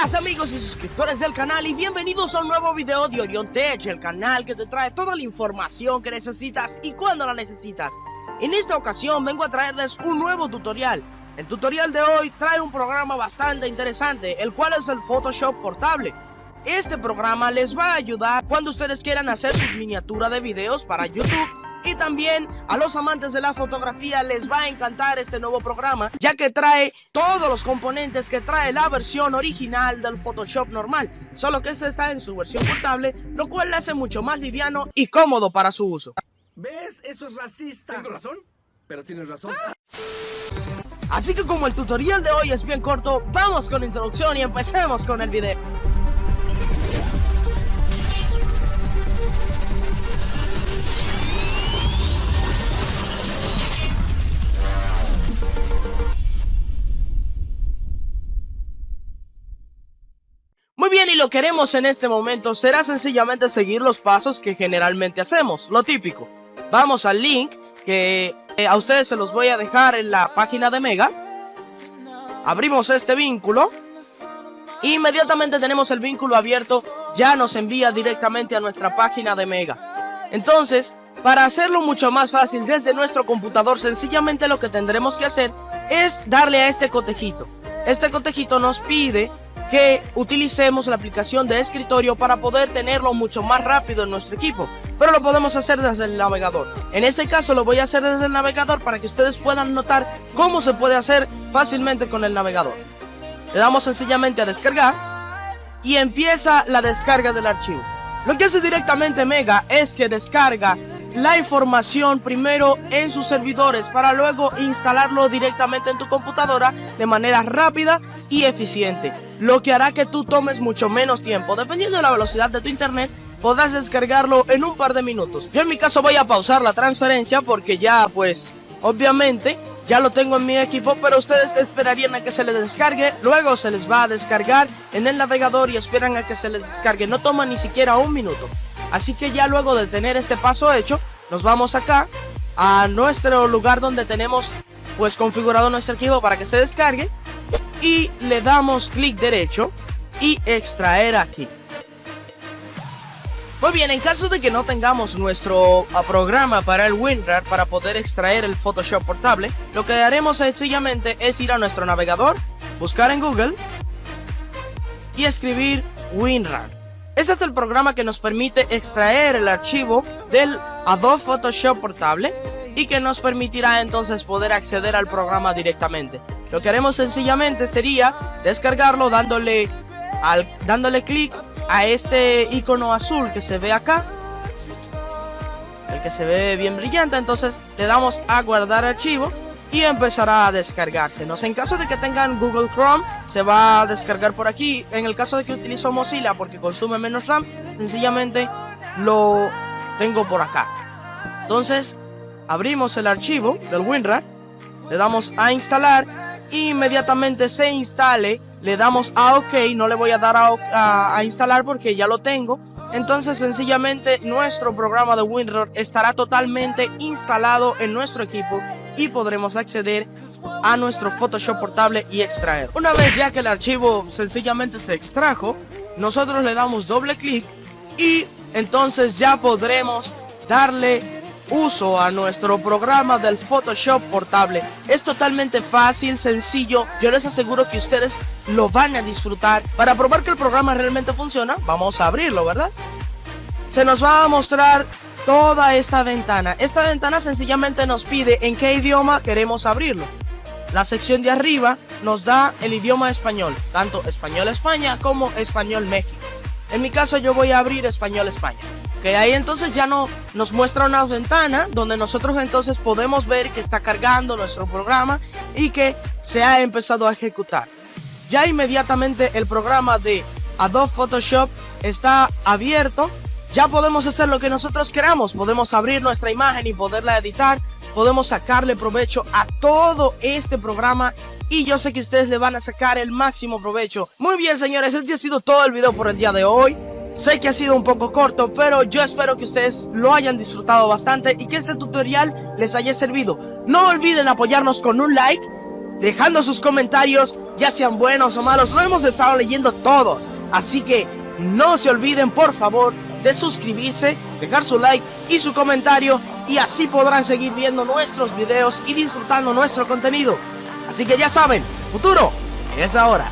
días amigos y suscriptores del canal y bienvenidos a un nuevo video de Orion Tech, el canal que te trae toda la información que necesitas y cuando la necesitas. En esta ocasión vengo a traerles un nuevo tutorial. El tutorial de hoy trae un programa bastante interesante, el cual es el Photoshop portable. Este programa les va a ayudar cuando ustedes quieran hacer sus miniaturas de videos para YouTube y también a los amantes de la fotografía les va a encantar este nuevo programa, ya que trae todos los componentes que trae la versión original del Photoshop normal, solo que este está en su versión portable, lo cual le hace mucho más liviano y cómodo para su uso. ¿Ves? Eso es racista. ¿Tengo razón? Pero tienes razón. Así que como el tutorial de hoy es bien corto, vamos con la introducción y empecemos con el video. Bien, y lo que haremos en este momento será sencillamente seguir los pasos que generalmente hacemos, lo típico. Vamos al link que eh, a ustedes se los voy a dejar en la página de Mega. Abrimos este vínculo. Inmediatamente tenemos el vínculo abierto, ya nos envía directamente a nuestra página de Mega. Entonces, para hacerlo mucho más fácil desde nuestro computador, sencillamente lo que tendremos que hacer es darle a este cotejito. Este cotejito nos pide que utilicemos la aplicación de escritorio para poder tenerlo mucho más rápido en nuestro equipo, pero lo podemos hacer desde el navegador. En este caso lo voy a hacer desde el navegador para que ustedes puedan notar cómo se puede hacer fácilmente con el navegador. Le damos sencillamente a descargar y empieza la descarga del archivo. Lo que hace directamente Mega es que descarga la información primero en sus servidores para luego instalarlo directamente en tu computadora de manera rápida y eficiente, lo que hará que tú tomes mucho menos tiempo. Dependiendo de la velocidad de tu internet, podrás descargarlo en un par de minutos. Yo en mi caso voy a pausar la transferencia porque ya pues obviamente ya lo tengo en mi equipo, pero ustedes esperarían a que se les descargue, luego se les va a descargar en el navegador y esperan a que se les descargue, no toma ni siquiera un minuto. Así que ya luego de tener este paso hecho, nos vamos acá a nuestro lugar donde tenemos pues configurado nuestro archivo para que se descargue y le damos clic derecho y extraer aquí. Muy bien, en caso de que no tengamos nuestro ah, programa para el WinRAR para poder extraer el Photoshop portable, lo que haremos sencillamente es ir a nuestro navegador, buscar en Google y escribir WinRAR. Este es el programa que nos permite extraer el archivo del Adobe Photoshop portable y que nos permitirá entonces poder acceder al programa directamente. Lo que haremos sencillamente sería descargarlo dándole al dándole clic a este icono azul que se ve acá. El que se ve bien brillante, entonces le damos a guardar archivo y empezará a descargarse. ¿no? En caso de que tengan Google Chrome, se va a descargar por aquí. En el caso de que utilizo Mozilla porque consume menos RAM, sencillamente lo tengo por acá. Entonces, abrimos el archivo del WinRAR, le damos a instalar inmediatamente se instale, le damos a OK, no le voy a dar a, a instalar porque ya lo tengo. Entonces sencillamente nuestro programa de WinRAR estará totalmente instalado en nuestro equipo y podremos acceder a nuestro Photoshop portable y extraer. Una vez ya que el archivo sencillamente se extrajo, nosotros le damos doble clic y entonces ya podremos darle uso a nuestro programa del Photoshop portable. Es totalmente fácil, sencillo, yo les aseguro que ustedes lo van a disfrutar. Para probar que el programa realmente funciona, vamos a abrirlo, ¿verdad? Se nos va a mostrar toda esta ventana. Esta ventana sencillamente nos pide en qué idioma queremos abrirlo. La sección de arriba nos da el idioma español, tanto español España como español México. En mi caso yo voy a abrir español España. Que ahí entonces ya no nos muestra una ventana donde nosotros entonces podemos ver que está cargando nuestro programa y que se ha empezado a ejecutar. Ya inmediatamente el programa de Adobe Photoshop está abierto ya podemos hacer lo que nosotros queramos, podemos abrir nuestra imagen y poderla editar, podemos sacarle provecho a todo este programa y yo sé que ustedes le van a sacar el máximo provecho. Muy bien señores, este ha sido todo el video por el día de hoy. Sé que ha sido un poco corto, pero yo espero que ustedes lo hayan disfrutado bastante y que este tutorial les haya servido. No olviden apoyarnos con un like dejando sus comentarios, ya sean buenos o malos, lo hemos estado leyendo todos. Así que no se olviden, por favor, de suscribirse, dejar su like y su comentario y así podrán seguir viendo nuestros videos y disfrutando nuestro contenido. Así que ya saben, futuro es ahora.